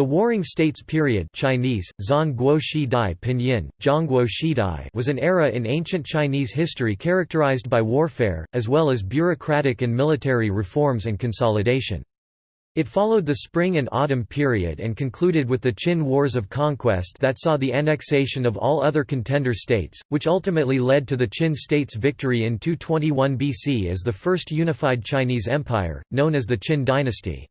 The Warring States period Chinese, Dai Pinyin, Zhongguo was an era in ancient Chinese history characterized by warfare, as well as bureaucratic and military reforms and consolidation. It followed the Spring and Autumn period and concluded with the Qin Wars of Conquest that saw the annexation of all other contender states, which ultimately led to the Qin state's victory in 221 BC as the first unified Chinese empire, known as the Qin dynasty.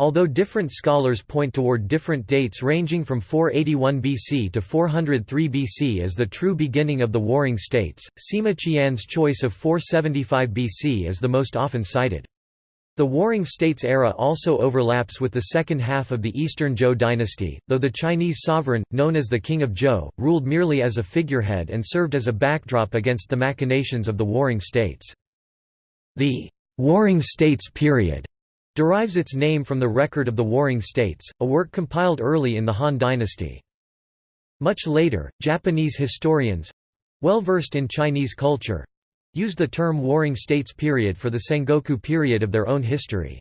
Although different scholars point toward different dates ranging from 481 BC to 403 BC as the true beginning of the Warring States, Sima Qian's choice of 475 BC is the most often cited. The Warring States era also overlaps with the second half of the Eastern Zhou dynasty, though the Chinese sovereign, known as the King of Zhou, ruled merely as a figurehead and served as a backdrop against the machinations of the Warring States. The Warring States period derives its name from the Record of the Warring States, a work compiled early in the Han dynasty. Much later, Japanese historians—well versed in Chinese culture—used the term Warring States period for the Sengoku period of their own history.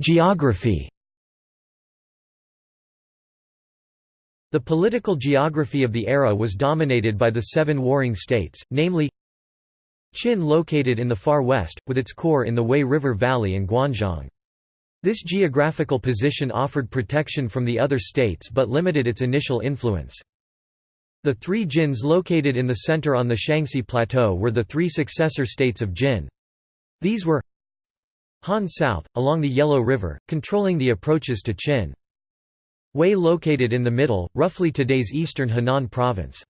Geography The political geography of the era was dominated by the seven warring states, namely Qin located in the far west, with its core in the Wei River Valley and Guanzhong. This geographical position offered protection from the other states but limited its initial influence. The three Jins located in the center on the Shanxi Plateau were the three successor states of Jin. These were Han south, along the Yellow River, controlling the approaches to Qin. Wei located in the middle, roughly today's eastern Henan province.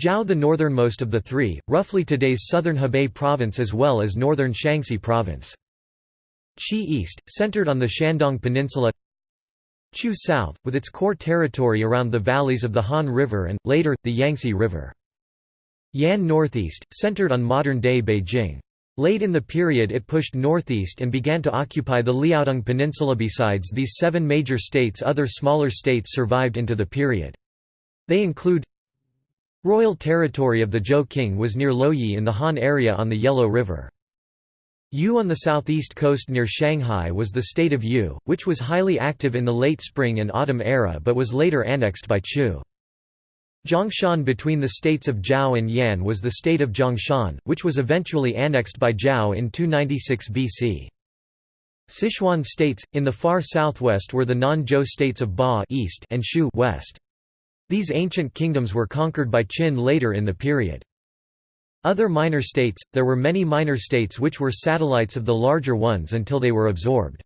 Zhao the northernmost of the three, roughly today's southern Hebei province as well as northern Shanxi province. Qi east, centered on the Shandong Peninsula Chu south, with its core territory around the valleys of the Han River and, later, the Yangtze River. Yan northeast, centered on modern-day Beijing. Late in the period it pushed northeast and began to occupy the Liaodong Peninsula. Besides these seven major states other smaller states survived into the period. They include Royal territory of the Zhou king was near Luoyi in the Han area on the Yellow River. Yue on the southeast coast near Shanghai was the state of Yue, which was highly active in the late spring and autumn era but was later annexed by Chu. Zhongshan between the states of Zhao and Yan was the state of Zhongshan, which was eventually annexed by Zhao in 296 BC. Sichuan states, in the far southwest were the non-Zhou states of Ba east and Shu west. These ancient kingdoms were conquered by Qin later in the period. Other minor states, there were many minor states which were satellites of the larger ones until they were absorbed.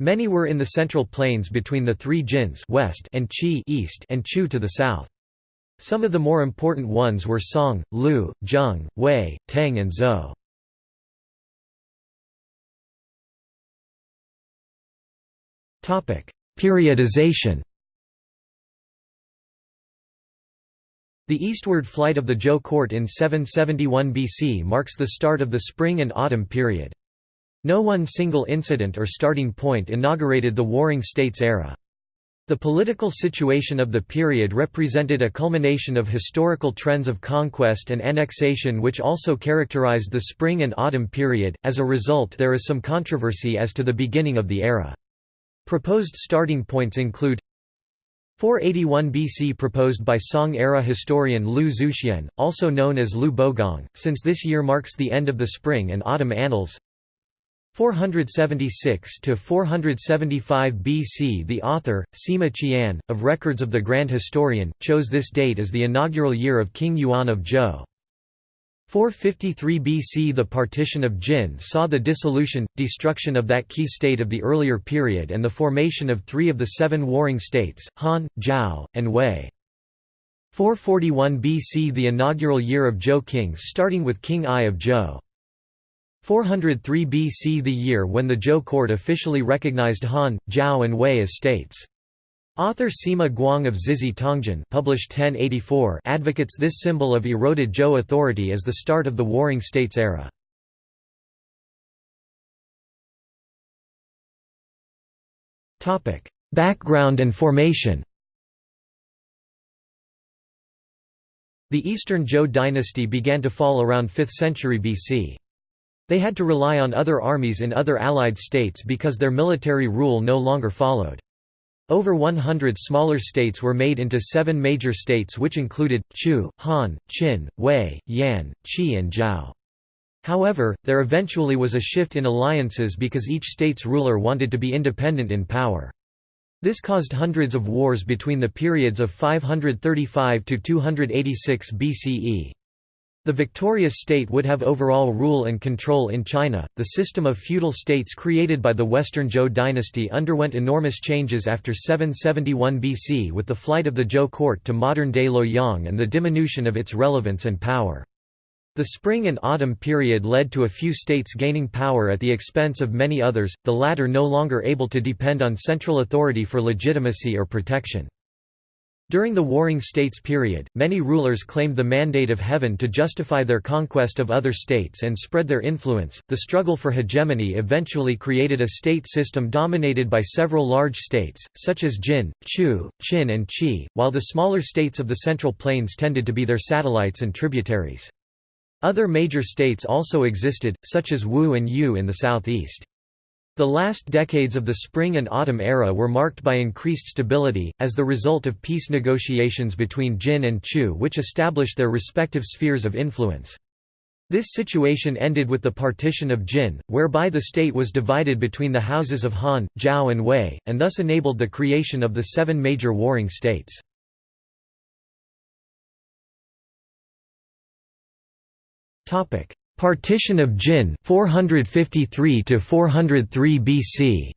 Many were in the central plains between the three Jins west and Qi east and Chu to the south. Some of the more important ones were Song, Lu, Zheng, Wei, Tang and Zhou. Periodization The eastward flight of the Zhou court in 771 BC marks the start of the spring and autumn period. No one single incident or starting point inaugurated the Warring States era. The political situation of the period represented a culmination of historical trends of conquest and annexation which also characterized the spring and autumn period, as a result there is some controversy as to the beginning of the era. Proposed starting points include 481 BC proposed by Song-era historian Lu Zuxian, also known as Lu Bogong, since this year marks the end of the spring and autumn annals 476 to 475 BC The author, Sima Qian, of Records of the Grand Historian, chose this date as the inaugural year of King Yuan of Zhou. 453 BC The partition of Jin saw the dissolution, destruction of that key state of the earlier period and the formation of three of the seven warring states, Han, Zhao, and Wei. 441 BC The inaugural year of Zhou kings starting with King Ai of Zhou. 403 BC the year when the Zhou court officially recognized Han, Zhao and Wei as states. Author Sima Guang of Zizhi Tongjian published 1084 advocates this symbol of eroded Zhou authority as the start of the Warring States era. Background and formation The Eastern Zhou dynasty began to fall around 5th century BC. They had to rely on other armies in other allied states because their military rule no longer followed. Over 100 smaller states were made into seven major states which included, Chu, Han, Qin, Wei, Yan, Qi and Zhao. However, there eventually was a shift in alliances because each state's ruler wanted to be independent in power. This caused hundreds of wars between the periods of 535 to 286 BCE. The victorious state would have overall rule and control in China. The system of feudal states created by the Western Zhou dynasty underwent enormous changes after 771 BC with the flight of the Zhou court to modern-day Luoyang and the diminution of its relevance and power. The spring and autumn period led to a few states gaining power at the expense of many others, the latter no longer able to depend on central authority for legitimacy or protection. During the Warring States period, many rulers claimed the mandate of heaven to justify their conquest of other states and spread their influence. The struggle for hegemony eventually created a state system dominated by several large states, such as Jin, Chu, Qin, and Qi, while the smaller states of the Central Plains tended to be their satellites and tributaries. Other major states also existed, such as Wu and Yue in the southeast. The last decades of the Spring and Autumn era were marked by increased stability, as the result of peace negotiations between Jin and Chu which established their respective spheres of influence. This situation ended with the partition of Jin, whereby the state was divided between the houses of Han, Zhao and Wei, and thus enabled the creation of the seven major warring states. Partition of Jin 453 to 403 BC.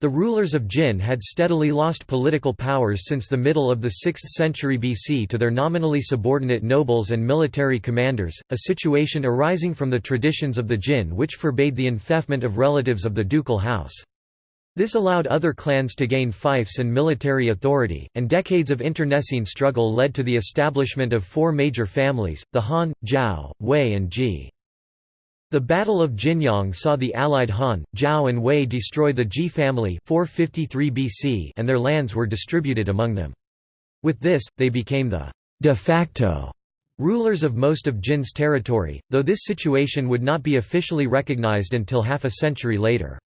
The rulers of Jin had steadily lost political powers since the middle of the 6th century BC to their nominally subordinate nobles and military commanders, a situation arising from the traditions of the Jin which forbade the enfeoffment of relatives of the ducal house. This allowed other clans to gain fiefs and military authority, and decades of internecine struggle led to the establishment of four major families, the Han, Zhao, Wei and Ji. The Battle of Jinyang saw the allied Han, Zhao and Wei destroy the Ji family 453 BC and their lands were distributed among them. With this, they became the de facto rulers of most of Jin's territory, though this situation would not be officially recognized until half a century later.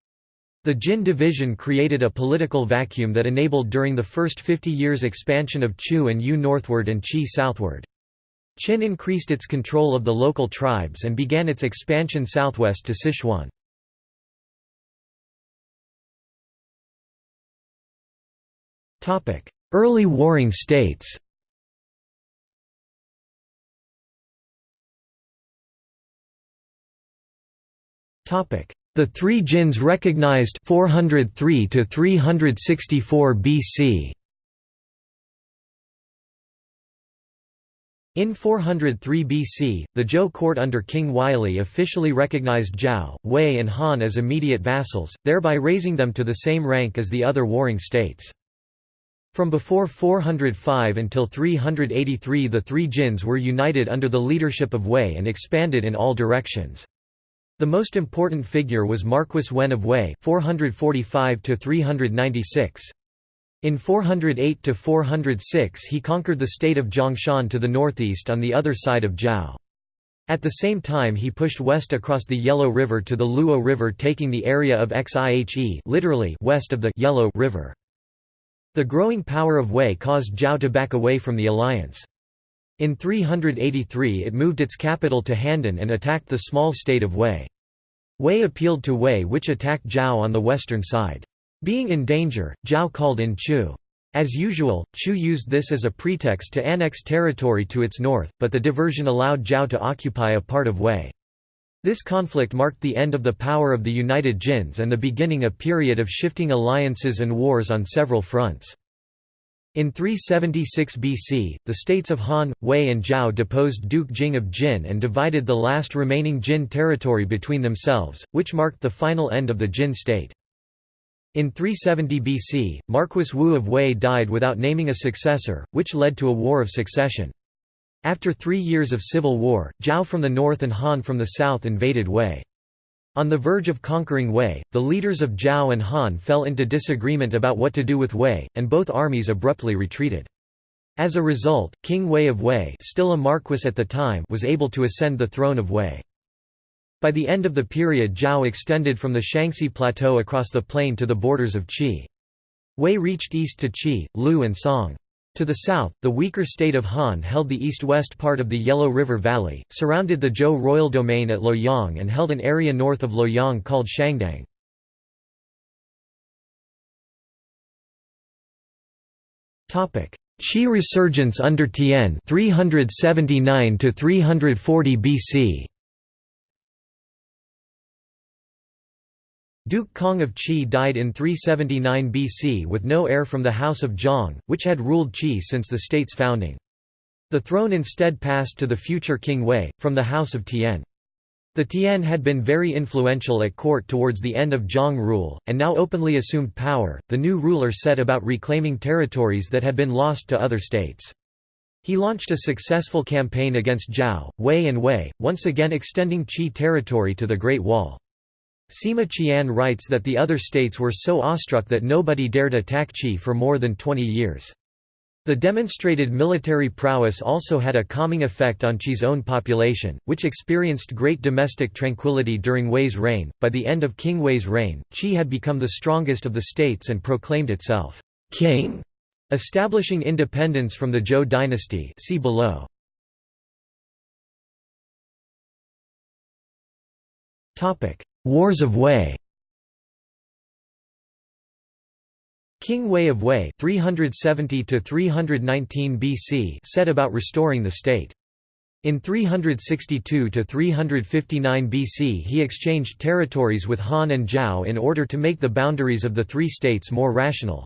The Jin division created a political vacuum that enabled during the first 50 years expansion of Chu and Yue northward and Qi southward. Qin increased its control of the local tribes and began its expansion southwest to Sichuan. Early warring states Topic: the three Jins recognized 403 to 364 BC. In 403 BC, the Zhou court under King Weilie officially recognized Zhao, Wei and Han as immediate vassals, thereby raising them to the same rank as the other warring states. From before 405 until 383 the three Jins were united under the leadership of Wei and expanded in all directions. The most important figure was Marquis Wen of Wei 445 In 408–406 he conquered the state of Zhongshan to the northeast on the other side of Zhao. At the same time he pushed west across the Yellow River to the Luo River taking the area of Xihe literally west of the Yellow River. The growing power of Wei caused Zhao to back away from the alliance. In 383 it moved its capital to Handan and attacked the small state of Wei. Wei appealed to Wei which attacked Zhao on the western side. Being in danger, Zhao called in Chu. As usual, Chu used this as a pretext to annex territory to its north, but the diversion allowed Zhao to occupy a part of Wei. This conflict marked the end of the power of the United Jins and the beginning of a period of shifting alliances and wars on several fronts. In 376 BC, the states of Han, Wei and Zhao deposed Duke Jing of Jin and divided the last remaining Jin territory between themselves, which marked the final end of the Jin state. In 370 BC, Marquis Wu of Wei died without naming a successor, which led to a war of succession. After three years of civil war, Zhao from the north and Han from the south invaded Wei. On the verge of conquering Wei, the leaders of Zhao and Han fell into disagreement about what to do with Wei, and both armies abruptly retreated. As a result, King Hui of Wei still a marquis at the time was able to ascend the throne of Wei. By the end of the period Zhao extended from the Shanxi Plateau across the plain to the borders of Qi. Wei reached east to Qi, Lu and Song. To the south, the weaker state of Han held the east-west part of the Yellow River Valley, surrounded the Zhou royal domain at Luoyang and held an area north of Luoyang called Shangdang. Qi resurgence under Tian 379 to 340 BC Duke Kang of Qi died in 379 BC with no heir from the House of Jiang, which had ruled Qi since the state's founding. The throne instead passed to the future King Wei, from the House of Tian. The Tian had been very influential at court towards the end of Jiang rule, and now openly assumed power. The new ruler set about reclaiming territories that had been lost to other states. He launched a successful campaign against Zhao, Wei and Wei, once again extending Qi territory to the Great Wall. Sima Qian writes that the other states were so awestruck that nobody dared attack Qi for more than 20 years. The demonstrated military prowess also had a calming effect on Qi's own population, which experienced great domestic tranquility during Wei's reign. By the end of King Wei's reign, Qi had become the strongest of the states and proclaimed itself king, establishing independence from the Zhou dynasty. See below. Topic: Wars of Wei King Hui of Wei 370 BC set about restoring the state. In 362–359 BC he exchanged territories with Han and Zhao in order to make the boundaries of the three states more rational.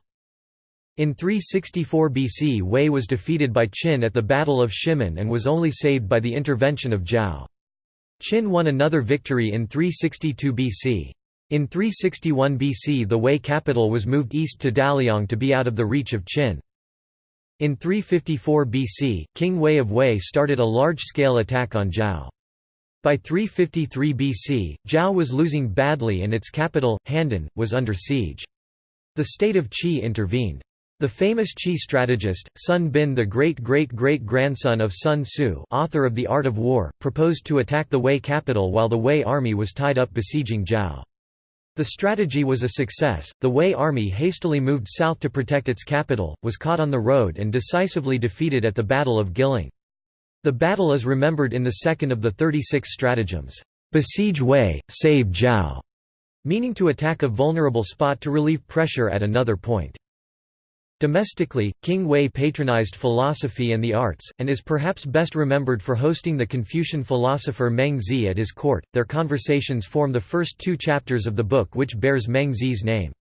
In 364 BC Wei was defeated by Qin at the Battle of Shimen and was only saved by the intervention of Zhao. Qin won another victory in 362 BC. In 361 BC the Wei capital was moved east to Daliang to be out of the reach of Qin. In 354 BC, King Hui of Wei started a large-scale attack on Zhao. By 353 BC, Zhao was losing badly and its capital, Handan, was under siege. The state of Qi intervened. The famous Qi strategist, Sun Bin the great-great-great-grandson of Sun Tzu author of The Art of War, proposed to attack the Wei capital while the Wei army was tied up besieging Zhao. The strategy was a success, the Wei army hastily moved south to protect its capital, was caught on the road and decisively defeated at the Battle of Guiling. The battle is remembered in the second of the 36 stratagems, "'Besiege Wei, save Zhao' meaning to attack a vulnerable spot to relieve pressure at another point. Domestically, King Wei patronized philosophy and the arts, and is perhaps best remembered for hosting the Confucian philosopher Meng Zi at his court. Their conversations form the first two chapters of the book which bears Meng Zi's name.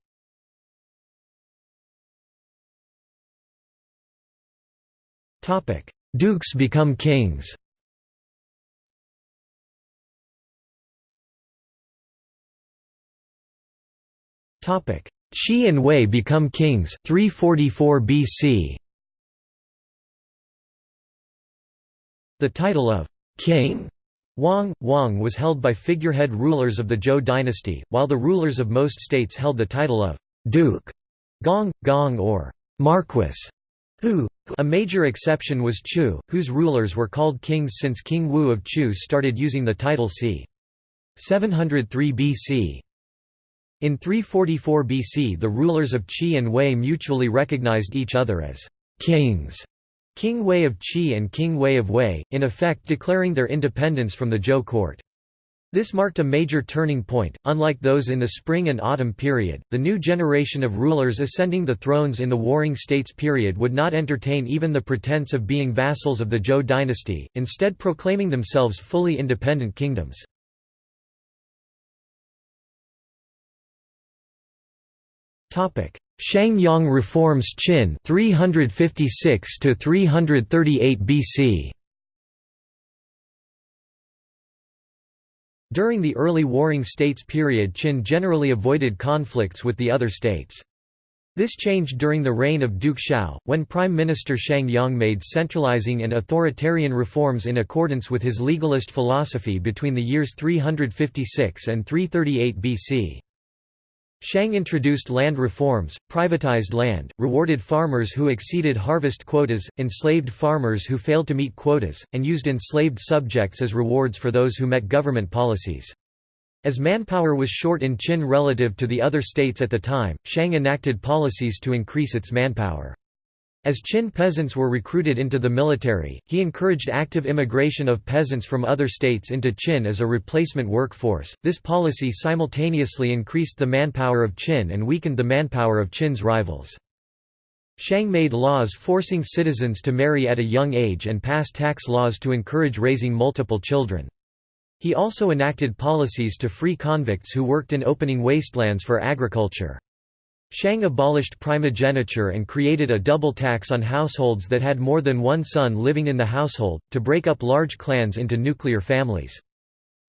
Dukes become kings Topic: Qi and Wei become kings 344 BC. The title of king Wang, Wang was held by figurehead rulers of the Zhou dynasty, while the rulers of most states held the title of duke, gong, gong or marquis. Hu. A major exception was Chu, whose rulers were called kings since King Wu of Chu started using the title c. 703 BC. In 344 BC the rulers of Qi and Wei mutually recognized each other as «kings» King Wei of Qi and King Hui of Wei, in effect declaring their independence from the Zhou court. This marked a major turning point. Unlike those in the spring and autumn period, the new generation of rulers ascending the thrones in the Warring States period would not entertain even the pretense of being vassals of the Zhou dynasty, instead proclaiming themselves fully independent kingdoms. Topic: Shangyang reforms Qin 356 to 338 BC. During the early Warring States period Qin generally avoided conflicts with the other states. This changed during the reign of Duke Xiao, when Prime Minister Shang Yang made centralizing and authoritarian reforms in accordance with his legalist philosophy between the years 356 and 338 BC. Shang introduced land reforms, privatized land, rewarded farmers who exceeded harvest quotas, enslaved farmers who failed to meet quotas, and used enslaved subjects as rewards for those who met government policies. As manpower was short in Qin relative to the other states at the time, Shang enacted policies to increase its manpower. As Qin peasants were recruited into the military, he encouraged active immigration of peasants from other states into Qin as a replacement workforce. This policy simultaneously increased the manpower of Qin and weakened the manpower of Qin's rivals. Shang made laws forcing citizens to marry at a young age and passed tax laws to encourage raising multiple children. He also enacted policies to free convicts who worked in opening wastelands for agriculture. Shang abolished primogeniture and created a double tax on households that had more than one son living in the household, to break up large clans into nuclear families.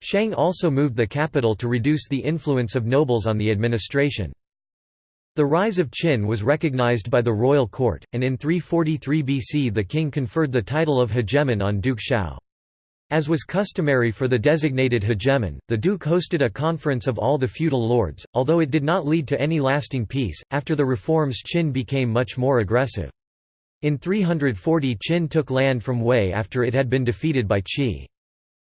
Shang also moved the capital to reduce the influence of nobles on the administration. The rise of Qin was recognized by the royal court, and in 343 BC the king conferred the title of hegemon on Duke Xiao. As was customary for the designated hegemon, the duke hosted a conference of all the feudal lords, although it did not lead to any lasting peace. After the reforms, Qin became much more aggressive. In 340 Qin took land from Wei after it had been defeated by Qi.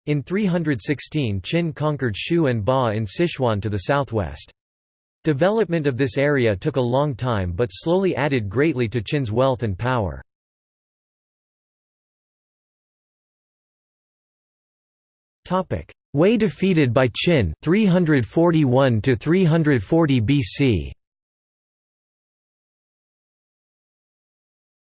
In 316 Qin conquered Shu and Ba in Sichuan to the southwest. Development of this area took a long time but slowly added greatly to Qin's wealth and power. Wei defeated by Qin 341 to 340 BC.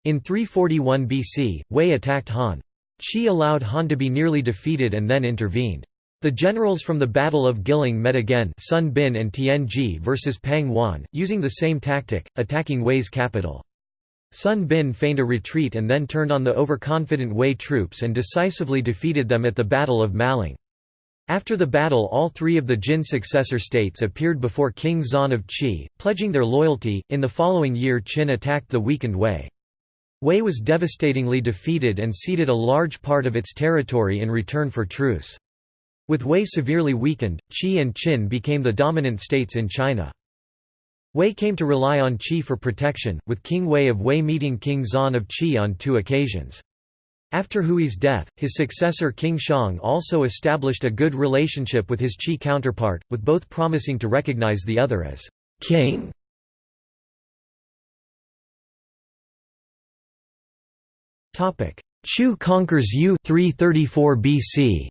In 341 BC, Wei attacked Han. Qi allowed Han to be nearly defeated and then intervened. The generals from the Battle of Guiling met again Sun Bin and Tianji versus Pang Juan, using the same tactic, attacking Wei's capital. Sun Bin feigned a retreat and then turned on the overconfident Wei troops and decisively defeated them at the Battle of Maling. After the battle all three of the Jin successor states appeared before King Zan of Qi, pledging their loyalty. In the following year Qin attacked the weakened Wei. Wei was devastatingly defeated and ceded a large part of its territory in return for truce. With Wei severely weakened, Qi and Qin became the dominant states in China. Wei came to rely on Qi for protection, with King Hui of Wei meeting King Zan of Qi on two occasions. After Hui's death, his successor King Shang also established a good relationship with his Qi counterpart, with both promising to recognize the other as king. Chu conquers Yue 334 BC.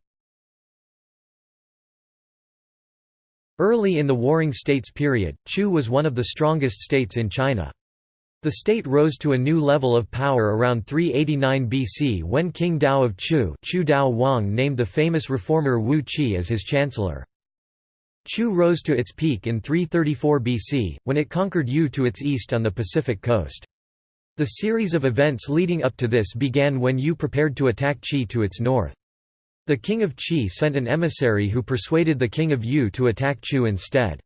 Early in the Warring States period, Chu was one of the strongest states in China. The state rose to a new level of power around 389 BC when King Dao of Chu, Chu Dao Wang named the famous reformer Wu Qi as his chancellor. Chu rose to its peak in 334 BC, when it conquered Yue to its east on the Pacific coast. The series of events leading up to this began when Yue prepared to attack Qi to its north. The king of Qi sent an emissary who persuaded the king of Yue to attack Chu instead.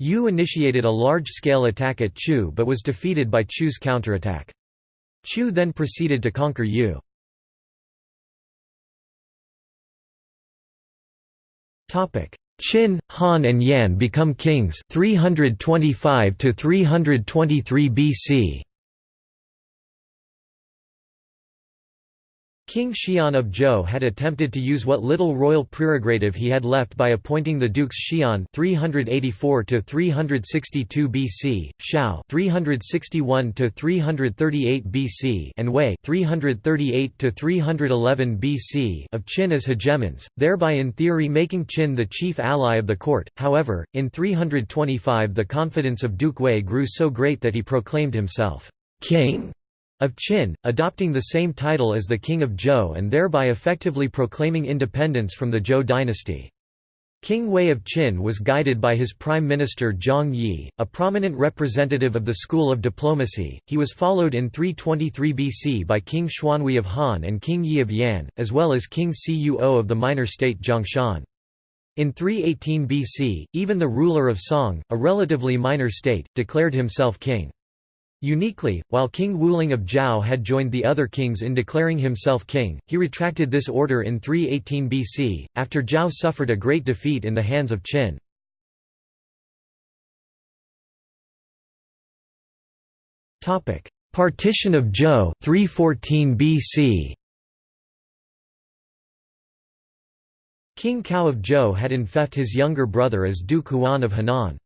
Yue initiated a large-scale attack at Chu but was defeated by Chu's counterattack. Chu then proceeded to conquer Yue. Qin, Han and Yan become kings 325 to 323 BC. King Xian of Zhou had attempted to use what little royal prerogative he had left by appointing the dukes Xian 384 to 362 BC, Xiao 361 to 338 BC, and Wei 338 to 311 BC of Qin as hegemons, thereby in theory making Qin the chief ally of the court. However, in 325 the confidence of Duke Wei grew so great that he proclaimed himself king of Qin, adopting the same title as the king of Zhou and thereby effectively proclaiming independence from the Zhou dynasty. King Wei of Qin was guided by his prime minister Zhang Yi, a prominent representative of the school of diplomacy. He was followed in 323 BC by King Xuanhui of Han and King Yi of Yan, as well as King Cuo of the minor state Zhongshan. In 318 BC, even the ruler of Song, a relatively minor state, declared himself king. Uniquely, while King Wuling of Zhao had joined the other kings in declaring himself king, he retracted this order in 318 BC, after Zhao suffered a great defeat in the hands of Qin. Partition of Zhou 314 BC. King Cao of Zhou had enfeoffed his younger brother as Duke Huan of Henan.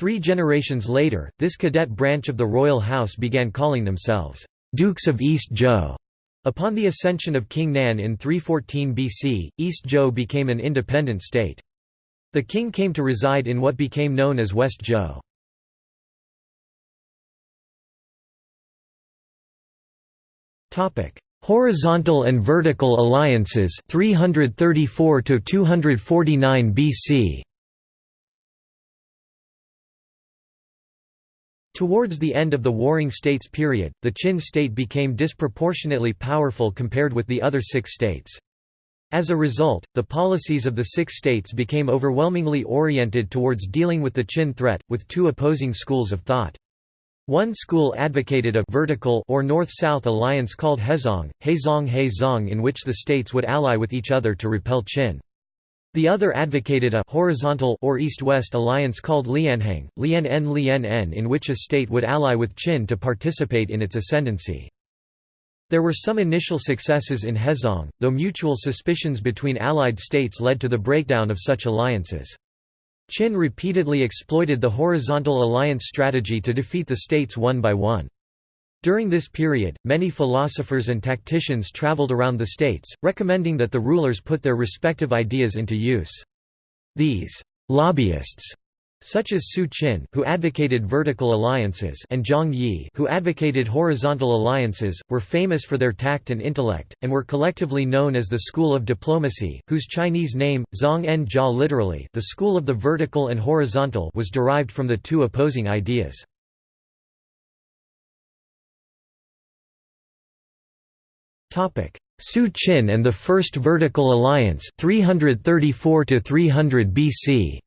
Three generations later, this cadet branch of the royal house began calling themselves, "'Dukes of East Zhou". Upon the ascension of King Nan in 314 BC, East Zhou became an independent state. The king came to reside in what became known as West Zhou. Horizontal and vertical alliances 334 to 249 BC Towards the end of the Warring States period, the Qin state became disproportionately powerful compared with the other six states. As a result, the policies of the six states became overwhelmingly oriented towards dealing with the Qin threat, with two opposing schools of thought. One school advocated a vertical or north-south alliance called Hezong, Hezong Hezong in which the states would ally with each other to repel Qin. The other advocated a horizontal or east-west alliance called Lianheng, Lian-en Lian-en in which a state would ally with Qin to participate in its ascendancy. There were some initial successes in Hezong, though mutual suspicions between allied states led to the breakdown of such alliances. Qin repeatedly exploited the horizontal alliance strategy to defeat the states one by one. During this period, many philosophers and tacticians traveled around the states, recommending that the rulers put their respective ideas into use. These lobbyists such as Su Qin who advocated vertical alliances and Zhang Yi who advocated horizontal alliances, were famous for their tact and intellect, and were collectively known as the School of Diplomacy, whose Chinese name, Zhang En Jia literally the school of the vertical and horizontal was derived from the two opposing ideas. Su Qin and the First Vertical Alliance 334 to 300 BC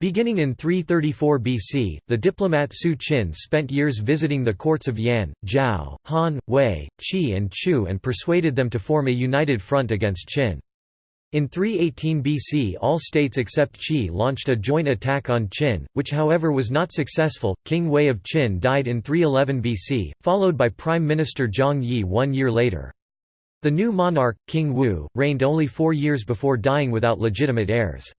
Beginning in 334 BC, the diplomat Su Qin spent years visiting the courts of Yan, Zhao, Han, Wei, Qi and Chu and persuaded them to form a united front against Qin. In 318 BC all states except Qi launched a joint attack on Qin, which however was not successful. King Wei of Qin died in 311 BC, followed by Prime Minister Zhang Yi one year later. The new monarch, King Wu, reigned only four years before dying without legitimate heirs.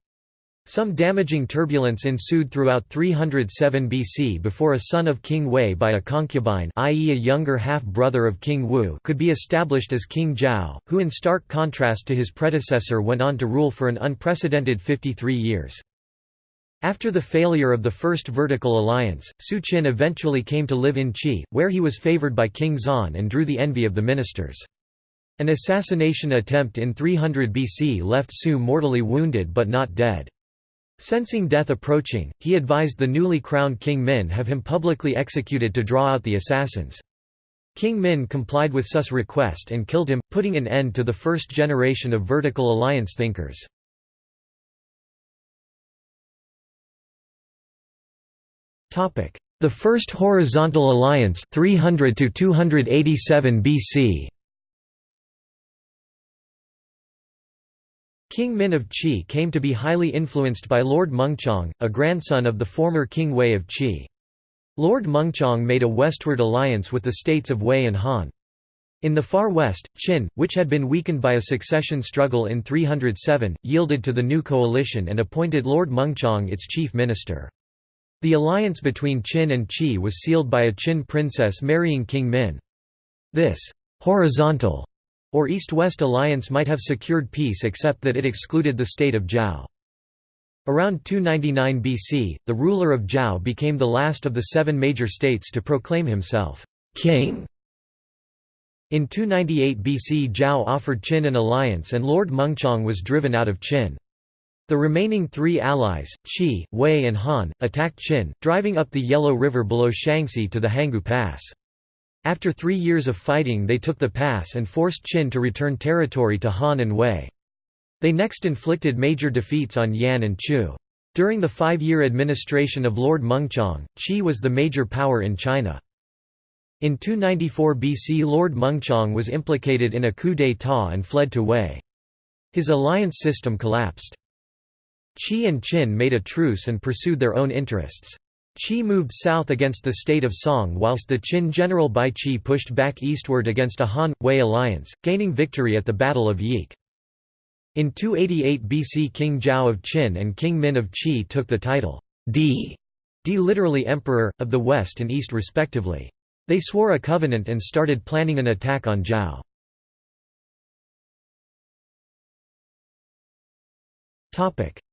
Some damaging turbulence ensued throughout 307 BC before a son of King Wei by a concubine i.e. a younger half-brother of King Wu could be established as King Zhao, who in stark contrast to his predecessor went on to rule for an unprecedented 53 years. After the failure of the first vertical alliance, Su Qin eventually came to live in Qi, where he was favored by King Zan and drew the envy of the ministers. An assassination attempt in 300 BC left Su mortally wounded but not dead. Sensing death approaching, he advised the newly crowned King Min have him publicly executed to draw out the assassins. King Min complied with Su's request and killed him, putting an end to the first generation of vertical alliance thinkers. The First Horizontal Alliance 300 to 287 BC King Min of Qi came to be highly influenced by Lord Mengchang, a grandson of the former King Wei of Qi. Lord Mengchang made a westward alliance with the states of Wei and Han. In the far west, Qin, which had been weakened by a succession struggle in 307, yielded to the new coalition and appointed Lord Mengchang its chief minister. The alliance between Qin and Qi was sealed by a Qin princess marrying King Min. This horizontal or East-West alliance might have secured peace except that it excluded the state of Zhao. Around 299 BC, the ruler of Zhao became the last of the seven major states to proclaim himself king. In 298 BC Zhao offered Qin an alliance and Lord Mengchang was driven out of Qin. The remaining three allies, Qi, Wei and Han, attacked Qin, driving up the Yellow River below Shanxi to the Hangu Pass. After three years of fighting they took the pass and forced Qin to return territory to Han and Wei. They next inflicted major defeats on Yan and Chu. During the five-year administration of Lord Mengchang, Qi was the major power in China. In 294 BC Lord Mengchang was implicated in a coup d'état and fled to Wei. His alliance system collapsed. Qi and Qin made a truce and pursued their own interests. Qi moved south against the state of Song whilst the Qin general Bai Qi pushed back eastward against a Han-Wei alliance, gaining victory at the Battle of Yique. In 288 BC King Zhao of Qin and King Min of Qi took the title Di, Di literally emperor, of the west and east respectively. They swore a covenant and started planning an attack on Zhao.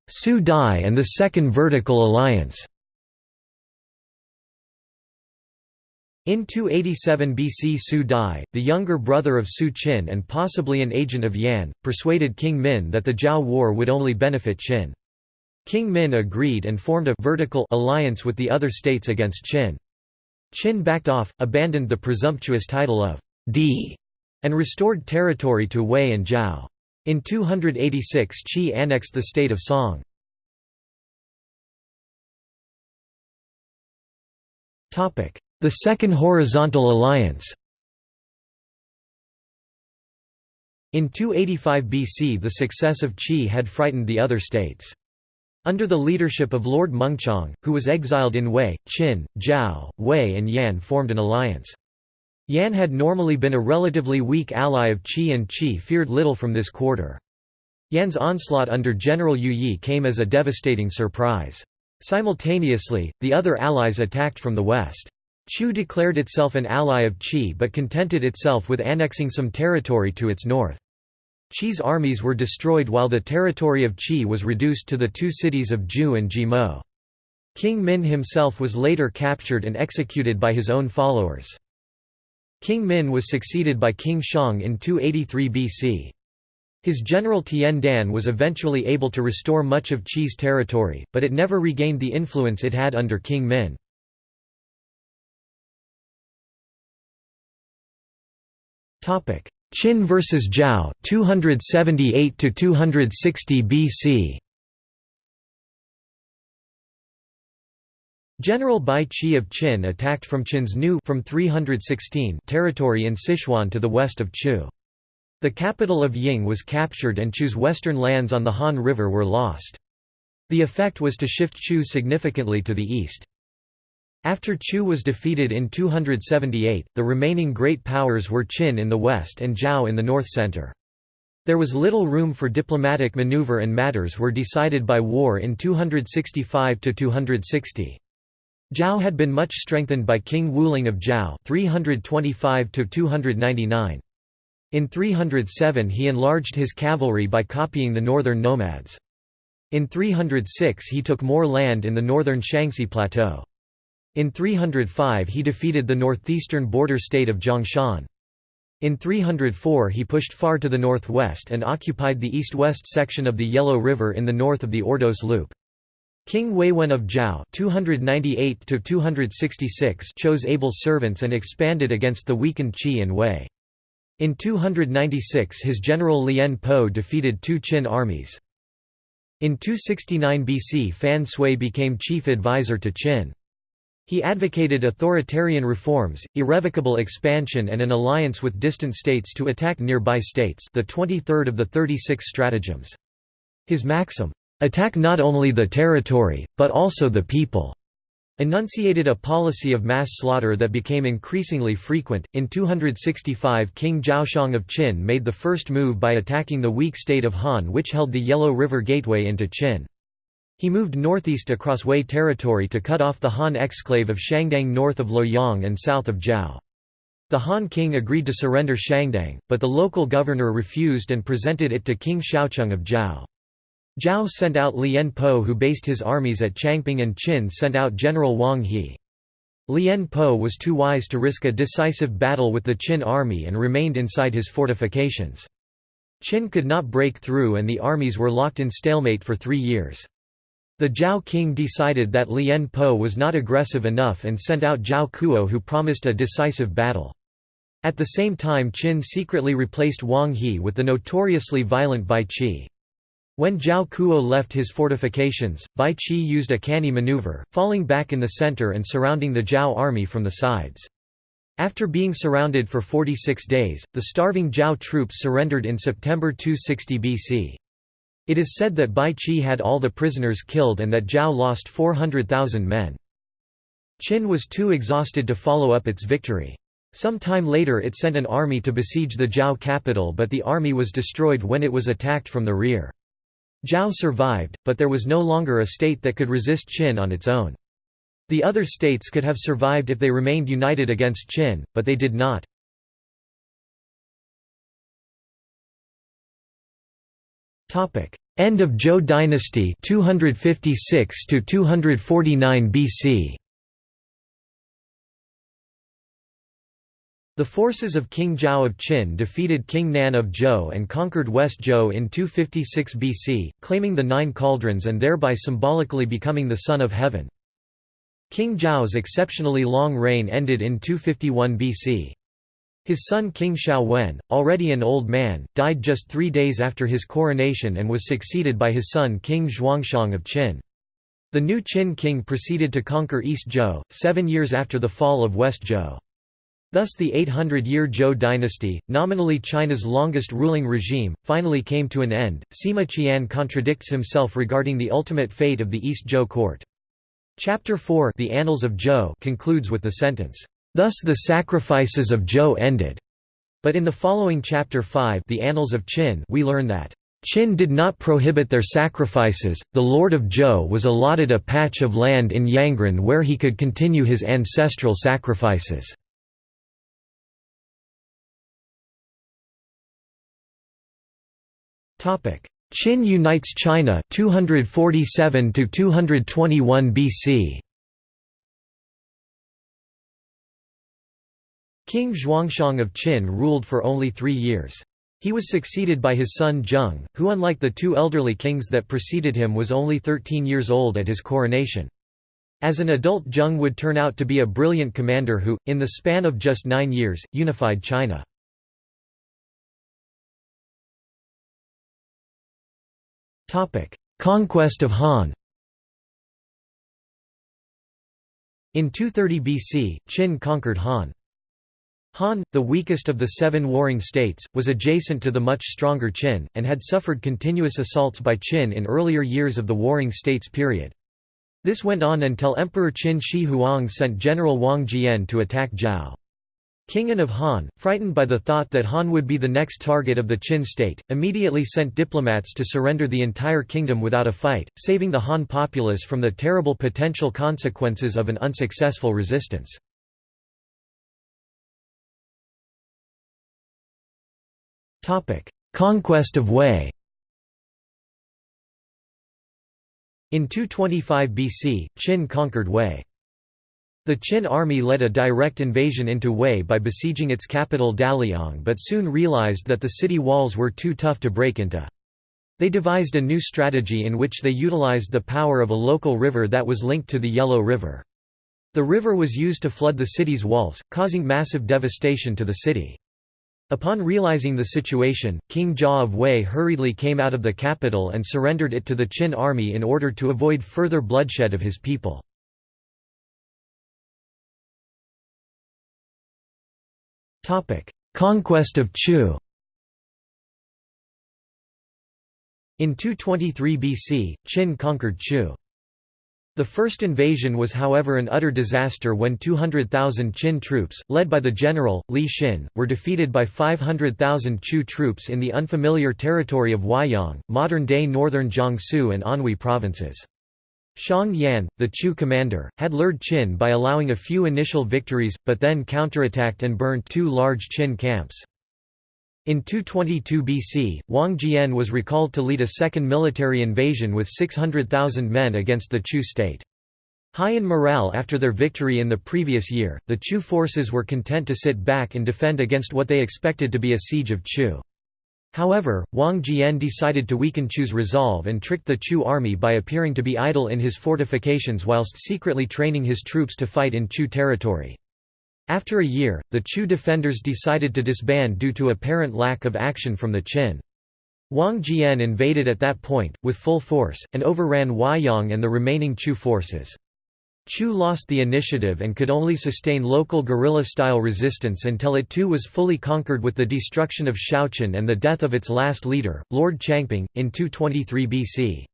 Su Dai and the Second Vertical Alliance In 287 BC Su Dai, the younger brother of Su Qin and possibly an agent of Yan, persuaded King Min that the Zhao War would only benefit Qin. King Min agreed and formed a vertical alliance with the other states against Qin. Qin backed off, abandoned the presumptuous title of Di, and restored territory to Wei and Zhao. In 286 Qi annexed the state of Song. The Second Horizontal Alliance In 285 BC the success of Qi had frightened the other states. Under the leadership of Lord Mengchang, who was exiled in Wei, Qin, Zhao, Wei and Yan formed an alliance. Yan had normally been a relatively weak ally of Qi and Qi feared little from this quarter. Yan's onslaught under General Yue Yi came as a devastating surprise. Simultaneously, the other allies attacked from the west. Chu declared itself an ally of Qi but contented itself with annexing some territory to its north. Qi's armies were destroyed while the territory of Qi was reduced to the two cities of Ju and Jimo. King Min himself was later captured and executed by his own followers. King Min was succeeded by King Shang in 283 BC. His general Tian Dan was eventually able to restore much of Qi's territory, but it never regained the influence it had under King Min. Qin vs Zhao 278 to 260 BC General Bai Qi of Qin attacked from Qin's new from 316 territory in Sichuan to the west of Chu. The capital of Ying was captured and Chu's western lands on the Han River were lost. The effect was to shift Chu significantly to the east. After Chu was defeated in 278, the remaining great powers were Qin in the west and Zhao in the north center. There was little room for diplomatic maneuver and matters were decided by war in 265–260. Zhao had been much strengthened by King Wuling of Zhao 325 In 307 he enlarged his cavalry by copying the northern nomads. In 306 he took more land in the northern Shanxi Plateau. In 305 he defeated the northeastern border state of Zhongshan. In 304 he pushed far to the northwest and occupied the east-west section of the Yellow River in the north of the Ordos Loop. King Huiwen of Zhao 298 chose able servants and expanded against the weakened Qi and Wei. In 296 his general Lien Po defeated two Qin armies. In 269 BC Fan Sui became chief advisor to Qin. He advocated authoritarian reforms, irrevocable expansion and an alliance with distant states to attack nearby states the 23rd of the 36 stratagems. His maxim, "'Attack not only the territory, but also the people' enunciated a policy of mass slaughter that became increasingly frequent. In 265, King Zhaoxiang of Qin made the first move by attacking the weak state of Han, which held the Yellow River gateway into Qin. He moved northeast across Wei territory to cut off the Han exclave of Shangdang north of Luoyang and south of Zhao. The Han king agreed to surrender Shangdang, but the local governor refused and presented it to King Xiaocheng of Zhao. Zhao sent out Lien Po who based his armies at Changping and Qin sent out General Wang He. Lien Po was too wise to risk a decisive battle with the Qin army and remained inside his fortifications. Qin could not break through and the armies were locked in stalemate for three years. The Zhao king decided that Lien Po was not aggressive enough and sent out Zhao Kuo who promised a decisive battle. At the same time Qin secretly replaced Wang He with the notoriously violent Bai Qi. When Zhao Kuo left his fortifications, Bai Qi used a canny maneuver, falling back in the center and surrounding the Zhao army from the sides. After being surrounded for 46 days, the starving Zhao troops surrendered in September 260 BC. It is said that Bai Qi had all the prisoners killed and that Zhao lost 400,000 men. Qin was too exhausted to follow up its victory. Some time later it sent an army to besiege the Zhao capital but the army was destroyed when it was attacked from the rear. Zhao survived, but there was no longer a state that could resist Qin on its own. The other states could have survived if they remained united against Qin, but they did not. End of Zhou dynasty 256 to 249 BC The forces of King Zhao of Qin defeated King Nan of Zhou and conquered West Zhou in 256 BC, claiming the Nine Cauldrons and thereby symbolically becoming the Son of Heaven. King Zhao's exceptionally long reign ended in 251 BC. His son King Wen, already an old man, died just three days after his coronation and was succeeded by his son King Zhuangxiang of Qin. The new Qin king proceeded to conquer East Zhou, seven years after the fall of West Zhou. Thus the 800-year Zhou dynasty, nominally China's longest ruling regime, finally came to an end. Sima Qian contradicts himself regarding the ultimate fate of the East Zhou court. Chapter 4 The Annals of Zhou concludes with the sentence, "Thus the sacrifices of Zhou ended." But in the following chapter 5 The Annals of Qin we learn that Qin did not prohibit their sacrifices, the lord of Zhou was allotted a patch of land in Yangren where he could continue his ancestral sacrifices. Qin unites China 247 to 221 BC. King Zhuangxiang of Qin ruled for only three years. He was succeeded by his son Zheng, who unlike the two elderly kings that preceded him was only 13 years old at his coronation. As an adult Zheng would turn out to be a brilliant commander who, in the span of just nine years, unified China. Conquest of Han. In 230 BC, Qin conquered Han. Han, the weakest of the seven warring states, was adjacent to the much stronger Qin, and had suffered continuous assaults by Qin in earlier years of the warring states period. This went on until Emperor Qin Shi Huang sent General Wang Jian to attack Zhao. King An of Han, frightened by the thought that Han would be the next target of the Qin state, immediately sent diplomats to surrender the entire kingdom without a fight, saving the Han populace from the terrible potential consequences of an unsuccessful resistance. Conquest of Wei In 225 BC, Qin conquered Wei. The Qin army led a direct invasion into Wei by besieging its capital Daliang but soon realized that the city walls were too tough to break into. They devised a new strategy in which they utilized the power of a local river that was linked to the Yellow River. The river was used to flood the city's walls, causing massive devastation to the city. Upon realizing the situation, King Jia of Wei hurriedly came out of the capital and surrendered it to the Qin army in order to avoid further bloodshed of his people. Conquest of Chu In 223 BC, Qin conquered Chu. The first invasion was however an utter disaster when 200,000 Qin troops, led by the general, Li Xin, were defeated by 500,000 Chu troops in the unfamiliar territory of Huaiyang, modern-day northern Jiangsu and Anhui provinces. Xiang Yan, the Chu commander, had lured Qin by allowing a few initial victories, but then counterattacked and burned two large Qin camps. In 222 BC, Wang Jian was recalled to lead a second military invasion with 600,000 men against the Chu state. High in morale after their victory in the previous year, the Chu forces were content to sit back and defend against what they expected to be a siege of Chu. However, Wang Jian decided to weaken Chu's resolve and tricked the Chu army by appearing to be idle in his fortifications whilst secretly training his troops to fight in Chu territory. After a year, the Chu defenders decided to disband due to apparent lack of action from the Qin. Wang Jian invaded at that point, with full force, and overran Huaiyang and the remaining Chu forces. Chu lost the initiative and could only sustain local guerrilla-style resistance until it too was fully conquered with the destruction of Shouchun and the death of its last leader, Lord Changping, in 223 BC.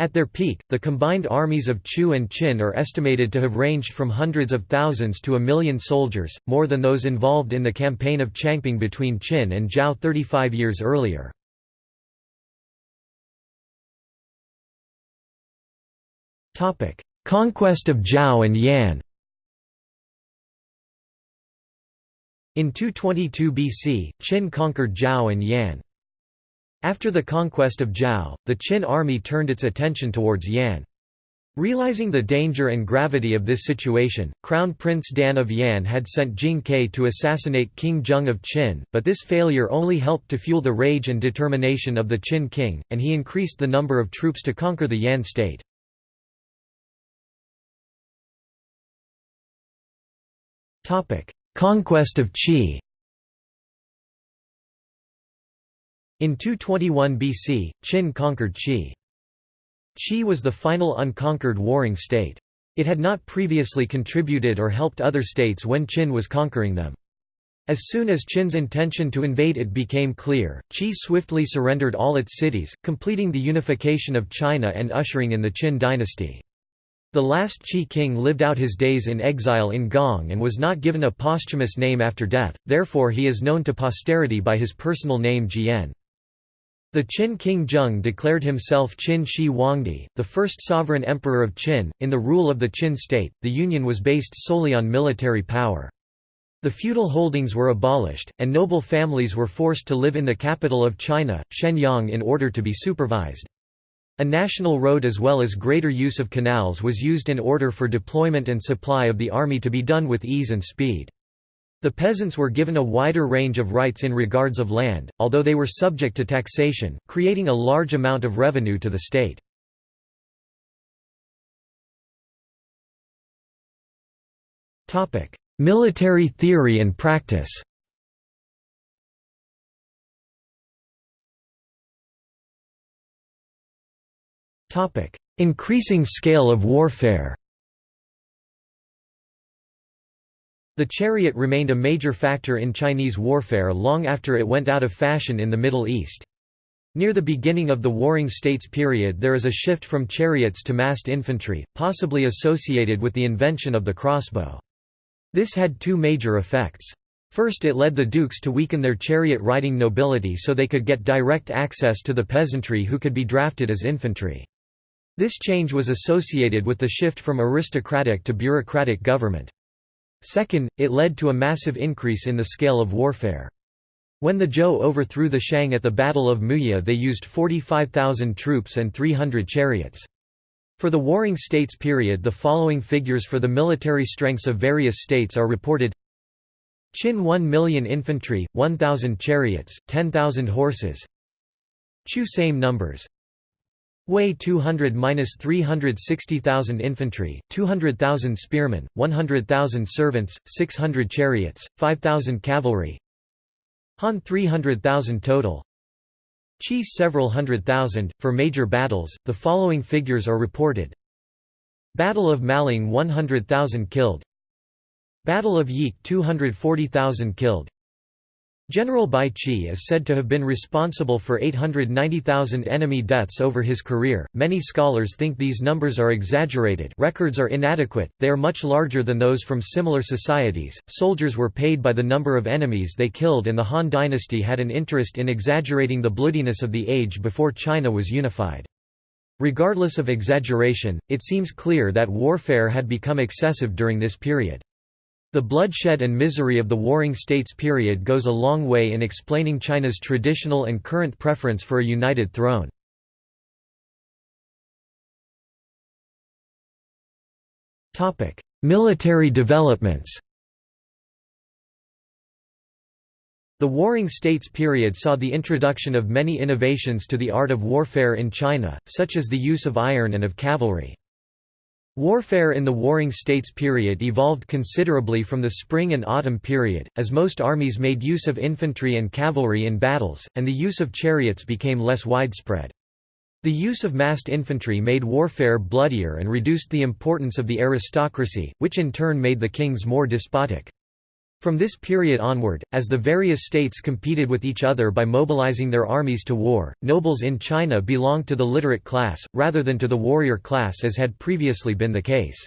At their peak, the combined armies of Chu and Qin are estimated to have ranged from hundreds of thousands to a million soldiers, more than those involved in the campaign of Changping between Qin and Zhao 35 years earlier. Conquest of Zhao and Yan In 222 BC, Qin conquered Zhao and Yan. After the conquest of Zhao, the Qin army turned its attention towards Yan. Realizing the danger and gravity of this situation, Crown Prince Dan of Yan had sent Jing Ke to assassinate King Zheng of Qin, but this failure only helped to fuel the rage and determination of the Qin king, and he increased the number of troops to conquer the Yan state. Conquest of Qi In 221 BC, Qin conquered Qi. Qi was the final unconquered warring state. It had not previously contributed or helped other states when Qin was conquering them. As soon as Qin's intention to invade it became clear, Qi swiftly surrendered all its cities, completing the unification of China and ushering in the Qin dynasty. The last Qi king lived out his days in exile in Gong and was not given a posthumous name after death, therefore he is known to posterity by his personal name Jian. The Qin king Zheng declared himself Qin Shi Huangdi, the first sovereign emperor of Qin. In the rule of the Qin state, the union was based solely on military power. The feudal holdings were abolished, and noble families were forced to live in the capital of China, Xianyang in order to be supervised. A national road as well as greater use of canals was used in order for deployment and supply of the army to be done with ease and speed. The peasants were given a wider range of rights in regards of land, although they were subject to taxation, creating a large amount of revenue to the state. Military theory and practice Increasing scale of warfare The chariot remained a major factor in Chinese warfare long after it went out of fashion in the Middle East. Near the beginning of the Warring States period there is a shift from chariots to massed infantry, possibly associated with the invention of the crossbow. This had two major effects. First it led the dukes to weaken their chariot-riding nobility so they could get direct access to the peasantry who could be drafted as infantry. This change was associated with the shift from aristocratic to bureaucratic government. Second, it led to a massive increase in the scale of warfare. When the Zhou overthrew the Shang at the Battle of Muye they used 45,000 troops and 300 chariots. For the Warring States period the following figures for the military strengths of various states are reported Qin 1 million infantry, 1,000 chariots, 10,000 horses Chu same numbers Wei 200–360,000 infantry, 200,000 spearmen, 100,000 servants, 600 chariots, 5,000 cavalry. Han 300,000 total. Qi several hundred thousand. For major battles, the following figures are reported. Battle of Maling 100,000 killed. Battle of Yique 240,000 killed General Bai Qi is said to have been responsible for 890,000 enemy deaths over his career. Many scholars think these numbers are exaggerated. Records are inadequate. They are much larger than those from similar societies. Soldiers were paid by the number of enemies they killed and the Han dynasty had an interest in exaggerating the bloodiness of the age before China was unified. Regardless of exaggeration, it seems clear that warfare had become excessive during this period. The bloodshed and misery of the Warring States period goes a long way in explaining China's traditional and current preference for a united throne. Military developments The Warring States period saw the introduction of many innovations to the art of warfare in China, such as the use of iron and of cavalry. Warfare in the Warring States period evolved considerably from the spring and autumn period, as most armies made use of infantry and cavalry in battles, and the use of chariots became less widespread. The use of massed infantry made warfare bloodier and reduced the importance of the aristocracy, which in turn made the kings more despotic. From this period onward, as the various states competed with each other by mobilizing their armies to war, nobles in China belonged to the literate class, rather than to the warrior class as had previously been the case.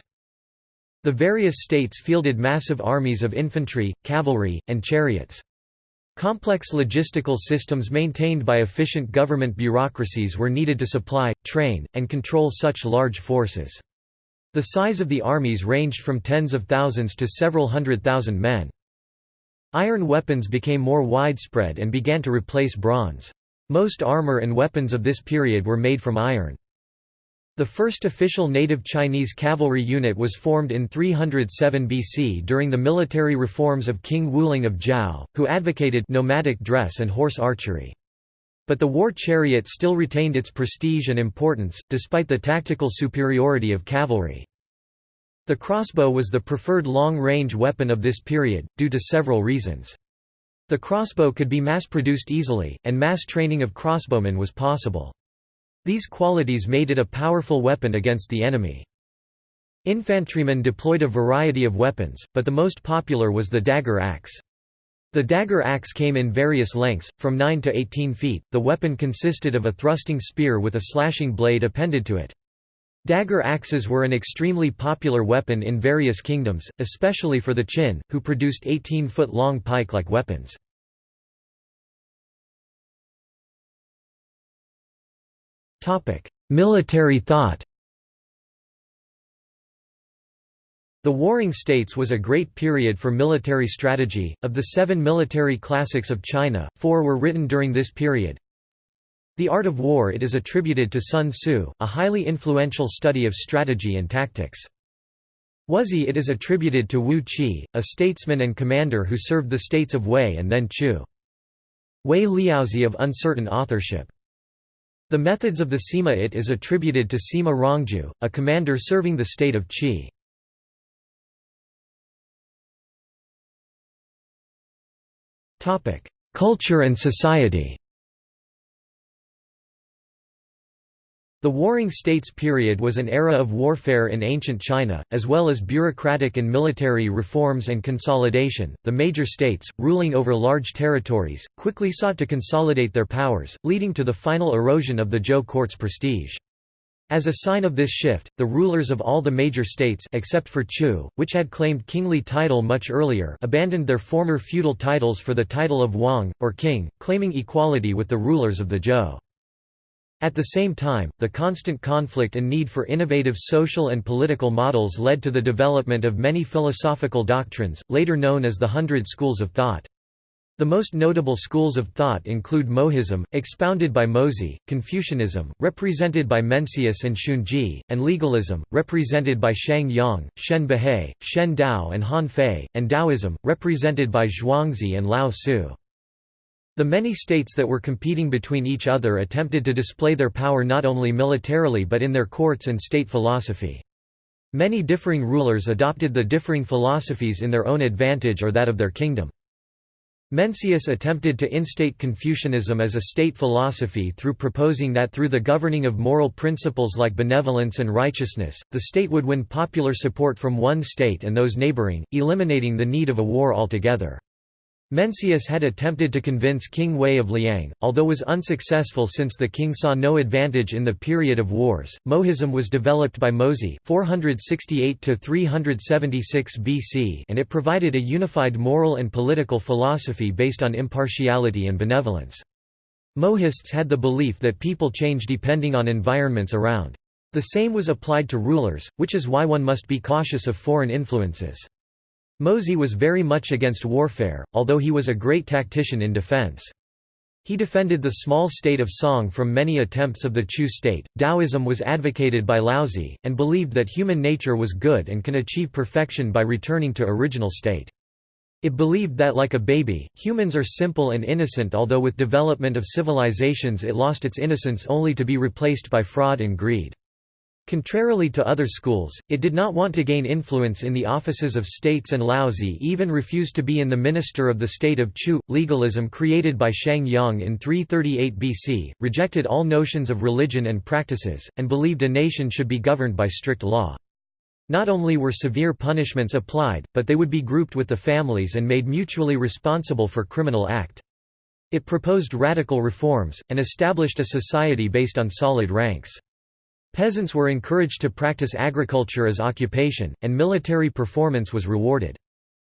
The various states fielded massive armies of infantry, cavalry, and chariots. Complex logistical systems maintained by efficient government bureaucracies were needed to supply, train, and control such large forces. The size of the armies ranged from tens of thousands to several hundred thousand men. Iron weapons became more widespread and began to replace bronze. Most armor and weapons of this period were made from iron. The first official native Chinese cavalry unit was formed in 307 BC during the military reforms of King Wuling of Zhao, who advocated nomadic dress and horse archery. But the war chariot still retained its prestige and importance, despite the tactical superiority of cavalry. The crossbow was the preferred long-range weapon of this period, due to several reasons. The crossbow could be mass-produced easily, and mass training of crossbowmen was possible. These qualities made it a powerful weapon against the enemy. Infantrymen deployed a variety of weapons, but the most popular was the dagger axe. The dagger axe came in various lengths, from 9 to 18 feet. The weapon consisted of a thrusting spear with a slashing blade appended to it. Dagger axes were an extremely popular weapon in various kingdoms, especially for the Qin, who produced 18-foot-long pike-like weapons. Military thought The Warring States was a great period for military strategy. Of the seven military classics of China, four were written during this period. The Art of War it is attributed to Sun Tzu, a highly influential study of strategy and tactics. Wuzi it is attributed to Wu Qi, a statesman and commander who served the states of Wei and then Chu. Wei Liaozi of uncertain authorship. The methods of the Sima it is attributed to Sima Rangju, a commander serving the state of Qi. Culture and society The Warring States period was an era of warfare in ancient China, as well as bureaucratic and military reforms and consolidation. The major states, ruling over large territories, quickly sought to consolidate their powers, leading to the final erosion of the Zhou court's prestige. As a sign of this shift, the rulers of all the major states except for Chu, which had claimed kingly title much earlier abandoned their former feudal titles for the title of Wang, or king, claiming equality with the rulers of the Zhou. At the same time, the constant conflict and need for innovative social and political models led to the development of many philosophical doctrines, later known as the Hundred Schools of Thought. The most notable schools of thought include Mohism, expounded by Mozi, Confucianism, represented by Mencius and Xunzi, and legalism, represented by Shang Yang, Shen Buhai, Shen Dao and Han Fei, and Taoism, represented by Zhuangzi and Lao Tzu. The many states that were competing between each other attempted to display their power not only militarily but in their courts and state philosophy. Many differing rulers adopted the differing philosophies in their own advantage or that of their kingdom. Mencius attempted to instate Confucianism as a state philosophy through proposing that through the governing of moral principles like benevolence and righteousness, the state would win popular support from one state and those neighboring, eliminating the need of a war altogether. Mencius had attempted to convince King Hui of Liang, although was unsuccessful since the king saw no advantage in the period of wars. Mohism was developed by Mozi 468 to 376 BC and it provided a unified moral and political philosophy based on impartiality and benevolence. Mohists had the belief that people change depending on environments around. The same was applied to rulers, which is why one must be cautious of foreign influences. Mozi was very much against warfare, although he was a great tactician in defense. He defended the small state of Song from many attempts of the Chu state. Taoism was advocated by Laozi, and believed that human nature was good and can achieve perfection by returning to original state. It believed that like a baby, humans are simple and innocent although with development of civilizations it lost its innocence only to be replaced by fraud and greed. Contrarily to other schools, it did not want to gain influence in the offices of states and Laozi even refused to be in the minister of the state of Chu. Legalism created by Shang Yang in 338 BC, rejected all notions of religion and practices, and believed a nation should be governed by strict law. Not only were severe punishments applied, but they would be grouped with the families and made mutually responsible for criminal act. It proposed radical reforms, and established a society based on solid ranks. Peasants were encouraged to practice agriculture as occupation, and military performance was rewarded.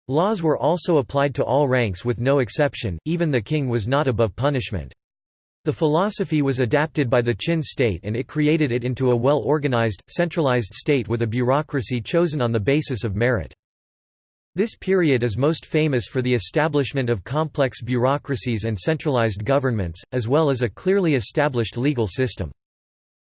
Laws were also applied to all ranks with no exception, even the king was not above punishment. The philosophy was adapted by the Qin state and it created it into a well-organized, centralized state with a bureaucracy chosen on the basis of merit. This period is most famous for the establishment of complex bureaucracies and centralized governments, as well as a clearly established legal system.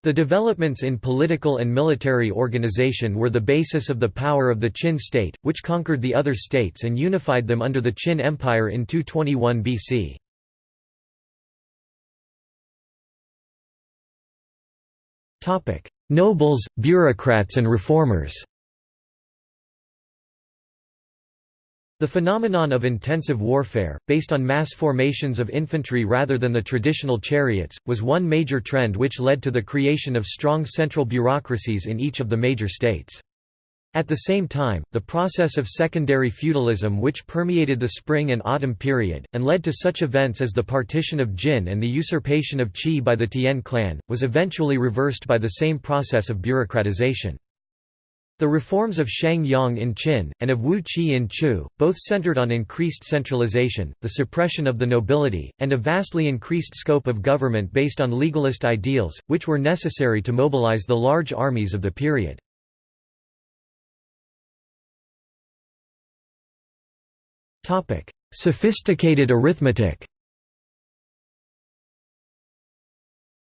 The developments in political and military organization were the basis of the power of the Qin state, which conquered the other states and unified them under the Qin Empire in 221 BC. Nobles, bureaucrats and reformers The phenomenon of intensive warfare, based on mass formations of infantry rather than the traditional chariots, was one major trend which led to the creation of strong central bureaucracies in each of the major states. At the same time, the process of secondary feudalism which permeated the spring and autumn period, and led to such events as the partition of Jin and the usurpation of Qi by the Tian clan, was eventually reversed by the same process of bureaucratization. The reforms of Shang Yang in Qin, and of Wu Qi in Chu, both centered on increased centralization, the suppression of the nobility, and a vastly increased scope of government based on legalist ideals, which were necessary to mobilize the large armies of the period. Sophisticated arithmetic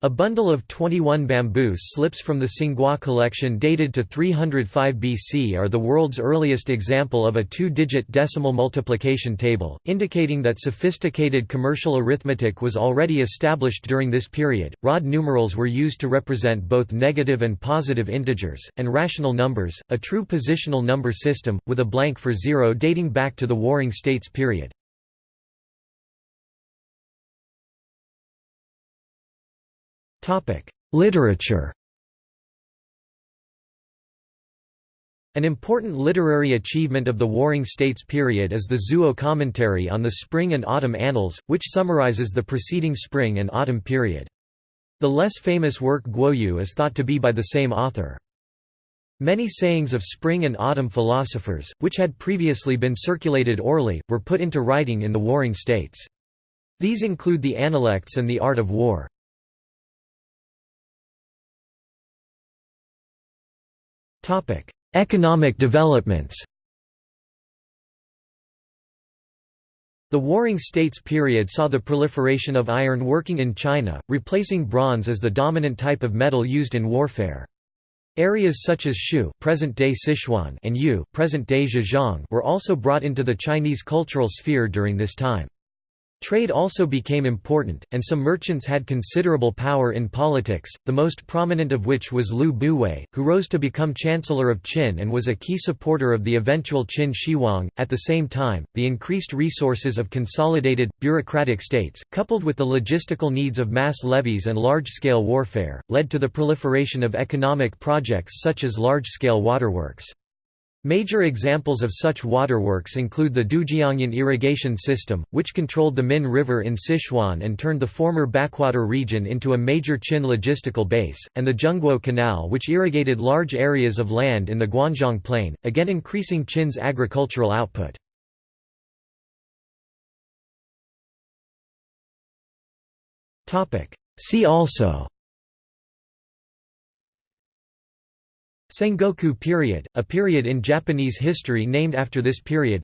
A bundle of 21 bamboo slips from the Tsinghua collection dated to 305 BC are the world's earliest example of a two-digit decimal multiplication table, indicating that sophisticated commercial arithmetic was already established during this period. Rod numerals were used to represent both negative and positive integers, and rational numbers, a true positional number system, with a blank for zero dating back to the Warring States period. Literature An important literary achievement of the Warring States period is the Zuo commentary on the Spring and Autumn Annals, which summarizes the preceding spring and autumn period. The less famous work Guoyu is thought to be by the same author. Many sayings of spring and autumn philosophers, which had previously been circulated orally, were put into writing in the Warring States. These include the Analects and the Art of War. Economic developments The Warring States period saw the proliferation of iron working in China, replacing bronze as the dominant type of metal used in warfare. Areas such as Shu present-day Sichuan and Yue present-day Zhejiang were also brought into the Chinese cultural sphere during this time. Trade also became important, and some merchants had considerable power in politics, the most prominent of which was Lü Buwei, who rose to become Chancellor of Qin and was a key supporter of the eventual Qin Shi At the same time, the increased resources of consolidated, bureaucratic states, coupled with the logistical needs of mass levies and large-scale warfare, led to the proliferation of economic projects such as large-scale waterworks. Major examples of such waterworks include the Dujiangyan irrigation system, which controlled the Min River in Sichuan and turned the former backwater region into a major Qin logistical base, and the Zhengguo Canal which irrigated large areas of land in the Guanzhong Plain, again increasing Qin's agricultural output. See also Sengoku period, a period in Japanese history named after this period.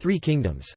Three Kingdoms